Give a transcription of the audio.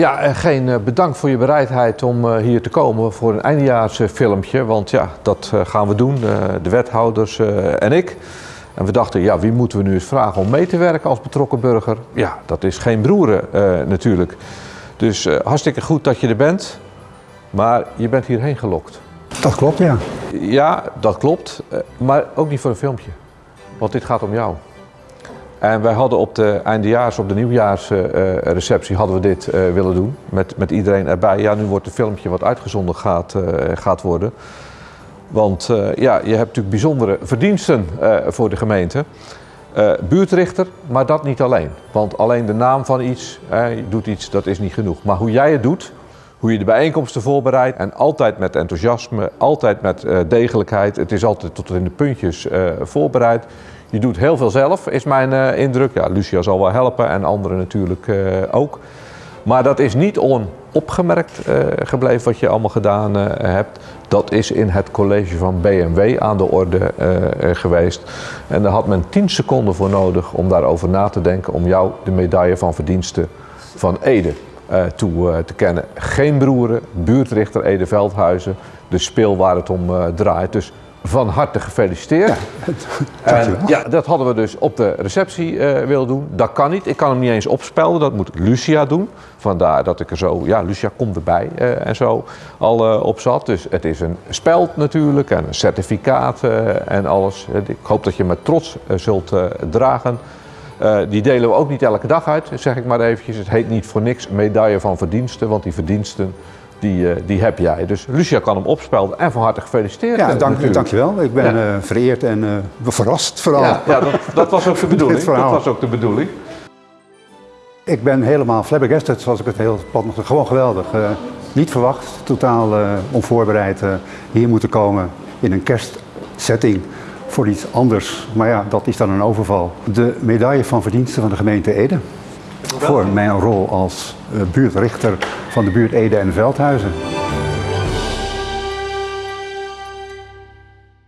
Ja, en geen eh, bedankt voor je bereidheid om eh, hier te komen voor een eindejaarsfilmpje. Want ja, dat eh, gaan we doen, de wethouders en ik. En we dachten, ja, wie moeten we nu eens vragen om mee te werken als betrokken burger? Ja, dat is geen broeren natuurlijk. Dus hartstikke goed dat je er bent. Maar je bent hierheen gelokt. Dat klopt, ja. Ja, dat klopt. Maar ook niet voor een filmpje. Want dit gaat om jou. En wij hadden op de eindejaars, op de nieuwjaarsreceptie hadden we dit uh, willen doen. Met, met iedereen erbij. Ja, nu wordt het filmpje wat uitgezonden gaat, uh, gaat worden. Want uh, ja, je hebt natuurlijk bijzondere verdiensten voor de gemeente. buurtrichter, maar dat niet alleen. Want alleen de naam van iets, je doet iets, dat is niet genoeg. Maar hoe jij het doet, hoe je de bijeenkomsten voorbereidt. En altijd met enthousiasme, altijd met degelijkheid. Het is altijd tot in de puntjes voorbereid. Je doet heel veel zelf, is mijn uh, indruk. Ja, Lucia zal wel helpen en anderen natuurlijk uh, ook. Maar dat is niet onopgemerkt uh, gebleven wat je allemaal gedaan hebt. Dat is in het college van BMW aan de orde geweest. En daar had men 10 seconden voor nodig om daarover na te denken. Om jou de medaille van verdiensten van Ede toe te kennen. Geen broeren, buurtrichter Ede Veldhuizen. De speel waar het om draait. Dus van harte gefeliciteerd. Ja, en, ja, dat hadden we dus op de receptie uh, willen doen. Dat kan niet. Ik kan hem niet eens opspelden. Dat moet Lucia doen. Vandaar dat ik er zo, ja, Lucia komt erbij uh, en zo al uh, op zat. Dus het is een speld natuurlijk en een certificaat en alles. Ik hoop dat je met trots zult dragen. die delen we ook niet elke dag uit, zeg ik maar eventjes. Het heet niet voor niks medaille van verdiensten, want die verdiensten die, uh, die heb jij. Dus Lucia kan hem opspelden en van harte gefeliciteerd. Ja, dank, dankjewel. Ik ben ja. uh, vereerd en uh, verrast vooral. Ja, ja dat, dat, was ook de bedoeling. dat was ook de bedoeling. Ik ben helemaal flabbergasted, zoals ik het heel plat nog Gewoon geweldig. niet verwacht, totaal onvoorbereid hier moeten komen in een kerstsetting voor iets anders. Maar ja, dat is dan een overval. De medaille van verdiensten van de gemeente Ede voor mijn rol als buurtrichter van de buurt Ede en Veldhuizen.